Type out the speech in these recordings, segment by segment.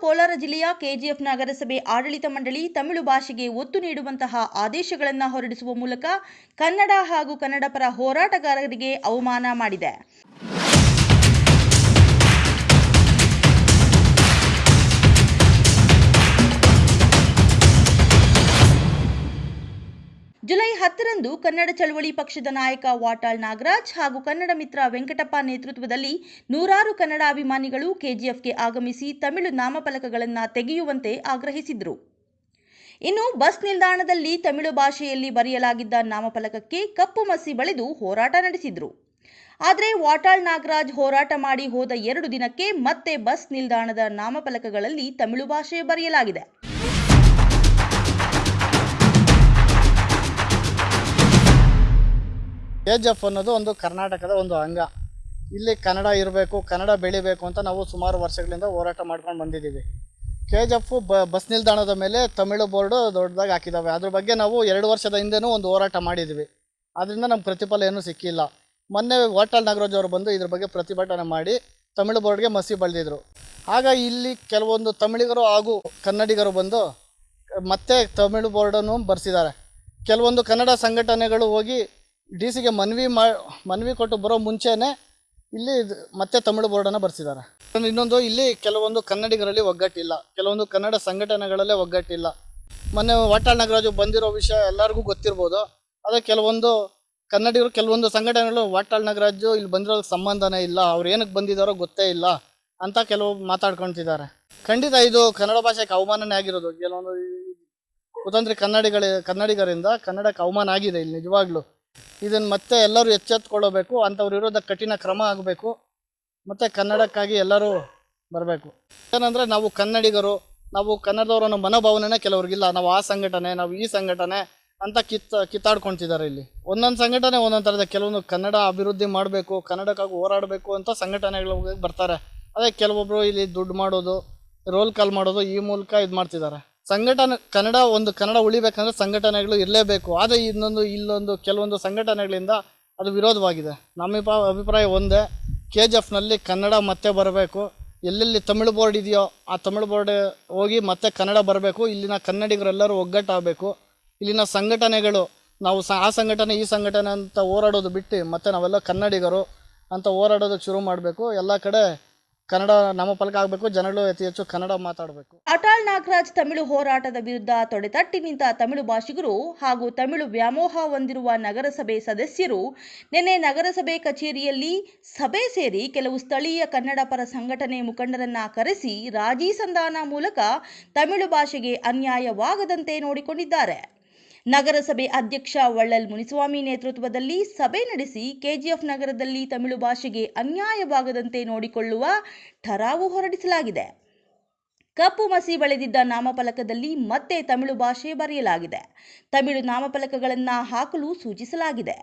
ಕೋಲಾರ ಜಿಲ್ಲೆಯ ಕೆಜಿಎಫ್ ನಗರಸಭೆ ಆಡಳಿತ ಮಂಡಳಿ ತಮಿಳು ಭಾಷೆಗೆ ಒತ್ತು ನೀಡುವಂತಹ ಆದೇಶಗಳನ್ನು ಹೊರಡಿಸುವ ಮೂಲಕ ಕನ್ನಡ ಹಾಗೂ ಕನ್ನಡ ಪರ ಹೋರಾಟಗಾರರಿಗೆ ಅವಮಾನ ಮಾಡಿದೆ. ಹತ್ತರಂದು ಕನ್ನಡ ಚಳವಳಿ ಪಕ್ಷದ ನಾಯಕ ವಾಟಾಳ್ ನಾಗರಾಜ್ ಹಾಗೂ ಕನ್ನಡ ಮಿತ್ರ ವೆಂಕಟಪ್ಪ ನೇತೃತ್ವದಲ್ಲಿ ನೂರಾರು ಕನ್ನಡ ಅಭಿಮಾನಿಗಳು ಕೆಜಿಎಫ್ಗೆ ಆಗಮಿಸಿ ತಮಿಳು ನಾಮಫಲಕಗಳನ್ನು ತೆಗೆಯುವಂತೆ ಆಗ್ರಹಿಸಿದರು. ಇನ್ನು ಬಸ್ ನಿಲ್ದಾಣದಲ್ಲಿ ತಮಿಳು ಭಾಷೆಯಲ್ಲಿ ಬರೆಯಲಾಗಿದ್ದ ನಾಮಫಲಕಕ್ಕೆ ಕಪ್ಪು ಮಸಿ ಬಳಿದು ಹೋರಾಟ ನಡೆಸಿದರು. ಆದರೆ ವಾಟಾಳ್ ನಾಗರಾಜ್ ಹೋರಾಟ ಮಾಡಿ ಹೋದ ಎರಡು ದಿನಕ್ಕೆ ಮತ್ತೆ ಬಸ್ ನಿಲ್ದಾಣದ ನಾಮಫಲಕಗಳಲ್ಲಿ ತಮಿಳು ಭಾಷೆ ಬರೆಯಲಾಗಿದೆ. ಜಿ ಎಫ್ ಅನ್ನೋದು ಒಂದು ಕರ್ನಾಟಕದ ಒಂದು ಅಂಗ. ಇಲ್ಲಿ ಕನ್ನಡ ಇರಬೇಕು, ಕನ್ನಡ ಬೆಳಿಬೇಕು ಅಂತ ನಾವು ಸುಮಾರು ವರ್ಷಗಳಿಂದ ಹೋರಾಟ ಮಾಡ್ಕೊಂಡು ಬಂದಿದ್ದೀವಿ. ಕೆ ಜಿ ಎಫ್ ಬಸ್ ನಿಲ್ದಾಣದ ಮೇಲೆ ತಮಿಳು ಬೋರ್ಡು ದೊಡ್ಡದಾಗಿ ಹಾಕಿದ್ದಾವೆ ಅದ್ರ ಬಗ್ಗೆ ನಾವು ಎರಡು ವರ್ಷದ ಹಿಂದೆನೂ ಒಂದು ಹೋರಾಟ ಮಾಡಿದ್ವಿ. ಅದರಿಂದ ನಮ್ಗೆ ಪ್ರತಿಫಲ ಏನೂ ಸಿಕ್ಕಿಲ್ಲ. ಮೊನ್ನೆ ಹೋಟಲ್ ನಾಗರಾಜ್ ಅವರು ಬಂದು ಇದ್ರ ಬಗ್ಗೆ ಪ್ರತಿಭಟನೆ ಮಾಡಿ ತಮಿಳು ಬೋರ್ಡ್ಗೆ ಮಸಿ ಬಳಿದಿದ್ರು. ಆಗ ಇಲ್ಲಿ ಕೆಲವೊಂದು ತಮಿಳಿಗರು ಹಾಗೂ ಕನ್ನಡಿಗರು ಬಂದು ಮತ್ತೆ ತಮಿಳು ಬೋರ್ಡನ್ನು ಬರೆಸಿದ್ದಾರೆ. ಕೆಲವೊಂದು ಕನ್ನಡ ಸಂಘಟನೆಗಳು ಹೋಗಿ ಡಿ ಸಿಗೆ ಮನವಿ ಮನವಿ ಕೊಟ್ಟು ಬರೋ ಮುಂಚೆನೇ ಇಲ್ಲಿ ಮತ್ತೆ ತಮಿಳು ಬೋರ್ಡನ್ನು ಬರ್ಸಿದ್ದಾರೆ ಇನ್ನೊಂದು ಇಲ್ಲಿ ಕೆಲವೊಂದು ಕನ್ನಡಿಗರಲ್ಲಿ ಒಗ್ಗಟ್ಟಿಲ್ಲ ಕೆಲವೊಂದು ಕನ್ನಡ ಸಂಘಟನೆಗಳಲ್ಲೇ ಒಗ್ಗಟ್ಟಿಲ್ಲ ಮೊನ್ನೆ ವಾಟಾಳ್ ನಾಗರಾಜು ಬಂದಿರೋ ವಿಷಯ ಎಲ್ಲರಿಗೂ ಗೊತ್ತಿರ್ಬೋದು ಅದೇ ಕೆಲವೊಂದು ಕನ್ನಡಿಗರು ಕೆಲವೊಂದು ಸಂಘಟನೆಗಳು ವಾಟಾಳ್ ನಾಗರಾಜು ಇಲ್ಲಿ ಬಂದಿರೋ ಸಂಬಂಧನೇ ಇಲ್ಲ ಅವ್ರು ಏನಕ್ಕೆ ಬಂದಿದ್ದಾರೋ ಗೊತ್ತೇ ಇಲ್ಲ ಅಂತ ಕೆಲವು ಮಾತಾಡ್ಕೊಳ್ತಿದ್ದಾರೆ ಖಂಡಿತ ಇದು ಕನ್ನಡ ಭಾಷೆಗೆ ಅವಮಾನನೇ ಆಗಿರೋದು ಕೆಲವೊಂದು ಕುತಂತ್ರಿ ಕನ್ನಡಿಗಳ ಕನ್ನಡಿಗರಿಂದ ಕನ್ನಡಕ್ಕೆ ಅವಮಾನ ಆಗಿದೆ ಇಲ್ಲಿ ನಿಜವಾಗ್ಲೂ ಇದನ್ನು ಮತ್ತೆ ಎಲ್ಲರೂ ಎಚ್ಚೆತ್ಕೊಳ್ಳಬೇಕು ಅಂಥವ್ರು ಇರೋದ ಕಠಿಣ ಕ್ರಮ ಆಗಬೇಕು. ಮತ್ತು ಕನ್ನಡಕ್ಕಾಗಿ ಎಲ್ಲರೂ ಬರಬೇಕು. ಏನಂದರೆ ನಾವು ಕನ್ನಡಿಗರು, ನಾವು ಕನ್ನಡದವರ ಅನ್ನೋ ಮನೋಭಾವನೆನೇ ಕೆಲವ್ರಿಗಿಲ್ಲ. ನಾವು ಆ ಸಂಘಟನೆ, ನಾವು ಈ ಸಂಘಟನೆ ಅಂತ ಕಿತ್ತ ಕಿತ್ತಾಡ್ಕೊಳ್ತಿದ್ದಾರೆ ಇಲ್ಲಿ. ಒಂದೊಂದು ಸಂಘಟನೆ ಒಂದೊಂದು ಥರದ ಕೆಲವೊಂದು ಕನ್ನಡ ಅಭಿವೃದ್ಧಿ ಮಾಡಬೇಕು, ಕನ್ನಡಕ್ಕಾಗಿ ಹೋರಾಡಬೇಕು ಅಂತ ಸಂಘಟನೆಗಳು ಬರ್ತಾರೆ. ಅದೇ ಕೆಲವೊಬ್ಬರು ಇಲ್ಲಿ ದುಡ್ಡು ಮಾಡೋದು ರೋಲ್ ಕಾಲ್ ಮಾಡೋದು ಈ ಮೂಲಕ ಇದು ಮಾಡ್ತಿದ್ದಾರೆ. ಸಂಘಟನೆ, ಕನ್ನಡ ಒಂದು ಕನ್ನಡ ಉಳಿಬೇಕಂದ್ರೆ ಸಂಘಟನೆಗಳು ಇರಲೇಬೇಕು. ಆದರೆ ಇನ್ನೊಂದು, ಇಲ್ಲೊಂದು, ಕೆಲವೊಂದು ಸಂಘಟನೆಗಳಿಂದ ಅದು ವಿರೋಧವಾಗಿದೆ. ನಮ್ಮ ಅಭಿಪ್ರಾಯ ಒಂದೇ ಕೆ ಜಿ ಎಫ್ನಲ್ಲಿ ಕನ್ನಡ ಮತ್ತೆ ಬರಬೇಕು. ಎಲ್ಲೆಲ್ಲಿ ತಮಿಳು ಬೋರ್ಡ್ ಇದೆಯೋ ಆ ತಮಿಳು ಬೋರ್ಡ್ ಹೋಗಿ ಮತ್ತೆ ಕನ್ನಡ ಬರಬೇಕು. ಇಲ್ಲಿನ ಕನ್ನಡಿಗರೆಲ್ಲರೂ ಒಗ್ಗಟ್ಟಾಗಬೇಕು. ಇಲ್ಲಿನ ಸಂಘಟನೆಗಳು, ನಾವು ಸ, ಆ ಸಂಘಟನೆ, ಈ ಸಂಘಟನೆ ಅಂತ ಹೋರಾಡೋದು ಬಿಟ್ಟು ಮತ್ತೆ ನಾವೆಲ್ಲ ಕನ್ನಡಿಗರು ಅಂತ ಹೋರಾಡೋದಕ್ಕೆ ಶುರು ಮಾಡಬೇಕು. ಎಲ್ಲ ಕಡೆ ಕನ್ನಡ ನಾಮಫಲಕ ಆಗಬೇಕು, ಜನಗಳು ಅತಿ ಹೆಚ್ಚು ಕನ್ನಡ ಮಾತಾಡಬೇಕು. ಅಟಾಳ್ ನಾಗರಾಜ್ ತಮಿಳು ಹೋರಾಟದ ವಿರುದ್ಧ ತೊಡೆತಟ್ಟಿ ನಿಂತ ತಮಿಳು ಭಾಷಿಗರು ಹಾಗೂ ತಮಿಳು ವ್ಯಾಮೋಹ ಹೊಂದಿರುವ ನಗರಸಭೆ ಸದಸ್ಯರು ನಿನ್ನೆ ನಗರಸಭೆ ಕಚೇರಿಯಲ್ಲಿ ಸಭೆ ಸೇರಿ ಕೆಲವು ಸ್ಥಳೀಯ ಕನ್ನಡ ಪರ ಸಂಘಟನೆ ಮುಖಂಡರನ್ನ ಕರೆಸಿ ರಾಜೀ ಸಂಧಾನ ಮೂಲಕ ತಮಿಳು ಭಾಷೆಗೆ ಅನ್ಯಾಯವಾಗದಂತೆ ನೋಡಿಕೊಂಡಿದ್ದಾರೆ. ನಗರಸಭೆ ಅಧ್ಯಕ್ಷ ವಳ್ಳಲ್ ಮುನಿಸ್ವಾಮಿ ನೇತೃತ್ವದಲ್ಲಿ ಸಭೆ ನಡೆಸಿ ಕೆಜಿಎಫ್ ನಗರದಲ್ಲಿ ತಮಿಳು ಭಾಷೆಗೆ ಅನ್ಯಾಯವಾಗದಂತೆ ನೋಡಿಕೊಳ್ಳುವ ಠರಾವು ಹೊರಡಿಸಲಾಗಿದೆ. ಕಪ್ಪು ಮಸಿ ಬಳೆದಿದ್ದ ನಾಮಫಲಕದಲ್ಲಿ ಮತ್ತೆ ತಮಿಳು ಭಾಷೆ ಬರೆಯಲಾಗಿದೆ. ತಮಿಳು ನಾಮಫಲಕಗಳನ್ನು ಹಾಕಲು ಸೂಚಿಸಲಾಗಿದೆ.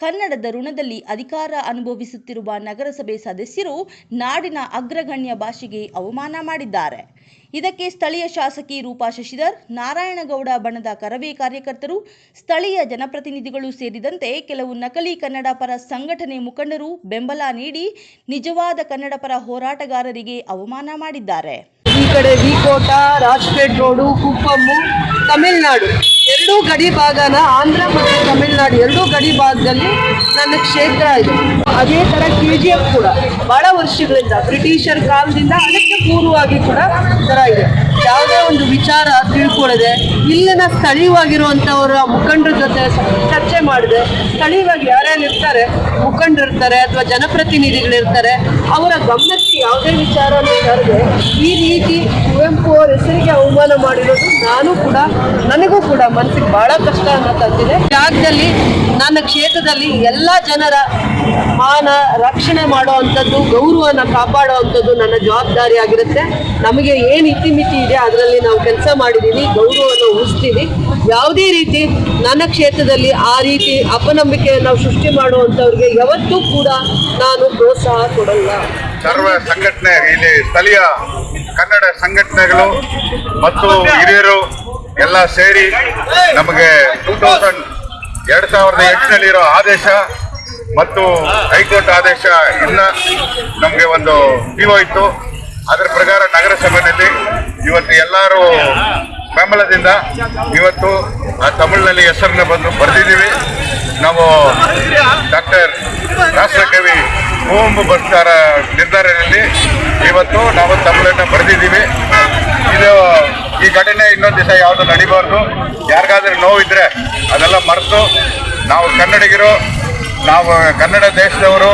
ಕನ್ನಡದ ಋಣದಲ್ಲಿ ಅಧಿಕಾರ ಅನುಭವಿಸುತ್ತಿರುವ ನಗರಸಭೆ ಸದಸ್ಯರು ನಾಡಿನ ಅಗ್ರಗಣ್ಯ ಭಾಷೆಗೆ ಅವಮಾನ ಮಾಡಿದ್ದಾರೆ. ಇದಕ್ಕೆ ಸ್ಥಳೀಯ ಶಾಸಕಿ ರೂಪಾ ಶಶಿಧರ್, ನಾರಾಯಣಗೌಡ ಬಣದ ಕರವೇ ಕಾರ್ಯಕರ್ತರು, ಸ್ಥಳೀಯ ಜನಪ್ರತಿನಿಧಿಗಳು ಸೇರಿದಂತೆ ಕೆಲವು ನಕಲಿ ಕನ್ನಡ ಪರ ಸಂಘಟನೆ ಮುಖಂಡರು ಬೆಂಬಲ ನೀಡಿ ನಿಜವಾದ ಕನ್ನಡ ಪರ ಹೋರಾಟಗಾರರಿಗೆ ಅವಮಾನ ಮಾಡಿದ್ದಾರೆ. ಕಡೆ ವಿಕೋಟ, ರಾಜ್ಪೇಟ್ ರೋಡು, ಕುಪ್ಪಮ್ಮು, ತಮಿಳ್ನಾಡು. ಎರಡೂ ಗಡಿ ಭಾಗನ ಆಂಧ್ರ ಮತ್ತು ತಮಿಳ್ನಾಡು ಎರಡೂ ಗಡಿ ಭಾಗದಲ್ಲಿ ನನ್ನ ಕ್ಷೇತ್ರ ಇದೆ. ಅದೇ ಥರ ಕೆ ಜಿ ಎಫ್ ಕೂಡ ಬಹಳ ವರ್ಷಗಳಿಂದ ಬ್ರಿಟಿಷರ್ ಕಾಲದಿಂದ ಅದಕ್ಕೆ ಪೂರ್ವವಾಗಿ ಕೂಡ ಥರ ಇದೆ. ಯಾವುದೇ ಒಂದು ವಿಚಾರ ತಿಳ್ಕೊಳ್ಳದೆ ಇಲ್ಲಿನ ಸ್ಥಳೀಯವಾಗಿರುವಂಥವರ ಮುಖಂಡರ ಜೊತೆ ಚರ್ಚೆ ಮಾಡಿದೆ ಸ್ಥಳೀಯವಾಗಿ ಯಾರ್ಯಾರು ಇರ್ತಾರೆ ಮುಖಂಡರಿರ್ತಾರೆ ಅಥವಾ ಜನಪ್ರತಿನಿಧಿಗಳಿರ್ತಾರೆ, ಅವರ ಗಮನಕ್ಕೆ ಯಾವುದೇ ವಿಚಾರ ಈ ರೀತಿ ಅವಮಾನ ಮಾಡಿರೋದು ನಾನು ಕೂಡ, ನನಗೂ ಕೂಡ ಮನಸ್ಸಿಗೆ ಬಹಳ ಕಷ್ಟ ಅನ್ನೋದಂತಿದೆ ರಾಜ್ಯದಲ್ಲಿ ನನ್ನ ಕ್ಷೇತ್ರದಲ್ಲಿ ಎಲ್ಲ ಜನರ ಮಾನ ರಕ್ಷಣೆ ಮಾಡುವಂಥದ್ದು ಗೌರವನ ಕಾಪಾಡುವಂಥದ್ದು ನನ್ನ ಜವಾಬ್ದಾರಿ ಆಗಿರುತ್ತೆ. ನಮಗೆ ಏನು ಇತಿಮಿತಿ ಇದೆ, ಅದರಲ್ಲಿ ನಾವು ಕೆಲಸ ಮಾಡಿದ್ದೀನಿ ಗೌರವವನ್ನು ಉಳಿಸ್ತೀವಿ. ಯಾವುದೇ ರೀತಿ ನನ್ನ ಕ್ಷೇತ್ರದಲ್ಲಿ ಆ ರೀತಿ ಅಪನಂಬಿಕೆಯನ್ನು ನಾವು ಸೃಷ್ಟಿ ಮಾಡುವಂಥವ್ರಿಗೆ ಯಾವತ್ತೂ ಕೂಡ ನಾನು ಪ್ರೋತ್ಸಾಹ ಕೊಡಲ್ಲ. ಸರ್ವ ಸಂಘಟನೆ, ಇಲ್ಲಿ ಸ್ಥಳೀಯ ಕನ್ನಡ ಸಂಘಟನೆಗಳು ಮತ್ತು ಹಿರಿಯರು ಎಲ್ಲ ಸೇರಿ ನಮಗೆ ಟೂ ತೌಸಂಡ್ ಎರಡು ಸಾವಿರದ ಎಂಟನಲ್ಲಿರೋ ಆದೇಶ ಮತ್ತು ಹೈಕೋರ್ಟ್ ಆದೇಶ ಇನ್ನ ನಮಗೆ ಒಂದು ಪಿಒ ಇತ್ತು. ಅದರ ಪ್ರಕಾರ ನಗರಸಭೆಯಲ್ಲಿ ಇವತ್ತು ಎಲ್ಲರೂ ಬೆಂಬಲದಿಂದ ಇವತ್ತು ಆ ತಮಿಳಿನಲ್ಲಿ ಹೆಸರನ್ನ ಬಂದು ಬರೆದಿದ್ದೀವಿ. ನಾವು ಡಾಕ್ಟರ್ ರಾಷ್ಟ್ರಕವಿ ಬರ್ತಾರ ನಿರ್ಧಾರದಲ್ಲಿ ಇವತ್ತು ನಾವು ತಮಿಳನ್ನ ಬರೆದಿದ್ದೀವಿ. ಇದು ಈ ಘಟನೆ ಇನ್ನೊಂದು ದಿವಸ ಯಾವುದು ನಡಿಬಾರ್ದು. ಯಾರಿಗಾದ್ರೂ ನೋವಿದ್ರೆ ಅದೆಲ್ಲ ಮರೆತು ನಾವು ಕನ್ನಡಿಗರು, ನಾವು ಕನ್ನಡ ದೇಶದವರು,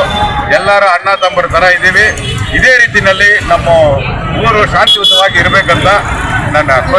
ಎಲ್ಲರ ಅಣ್ಣ ತಮ್ಮರ ಥರ ಇದ್ದೀವಿ. ಇದೇ ರೀತಿಯಲ್ಲಿ ನಮ್ಮ ಊರು ಶಾಂತಿಯುತವಾಗಿ ಇರಬೇಕಂತ ನನ್ನ ಕೋರಿಕೆ.